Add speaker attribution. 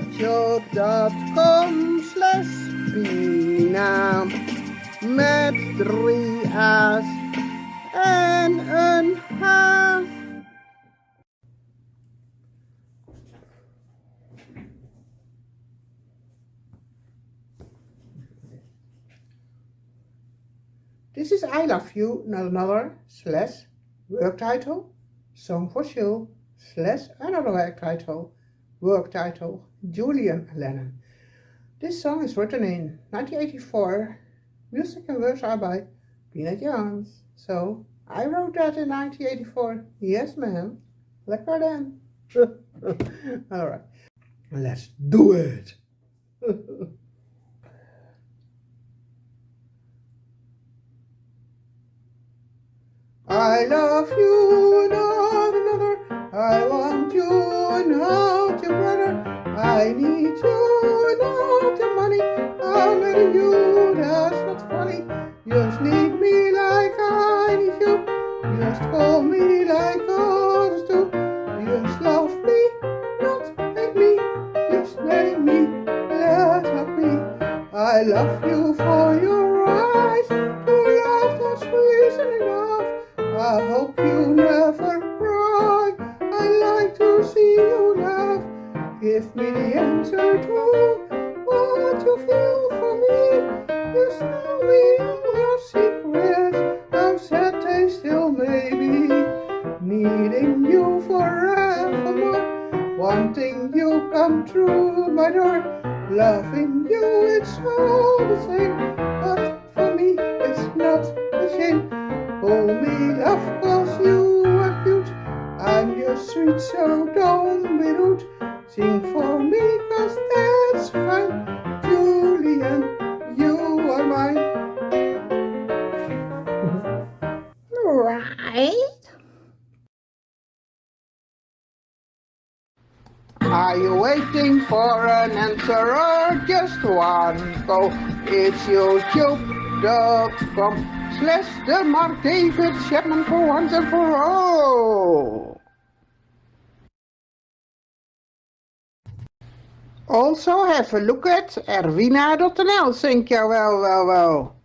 Speaker 1: youtube.com slash Pina met drie A's. En een H. This is I Love You, not another, slash, work title, song for show, slash, another work title, work title, Julian Lennon. This song is written in 1984. Music and words are by Peanut Jans. So, I wrote that in 1984. Yes, ma'am. Lekker then. Alright, let's do it. I love you, I need you, not your money. I marry you, that's not funny. Just need me like I need you. Just call me like others do. Just love me, not hate me. Just marry me, let love me. I love you for your eyes. Your love that's reason enough. I hope you never Give me the answer to what you feel for me. Just tell me your secrets. How sad they still may be. Needing you forevermore. Wanting you come through my door. Loving you, it's all the same. But for me, it's not a shame. Call me love cause you are cute I'm your sweet so don't be rude Sing for me cause that's fine Julian, you are mine Right Are you waiting for an answer or just one go? It's youtube.com slash the Mark David Chapman for once and for all. Also have a look at erwina.nl, think you well, well, well.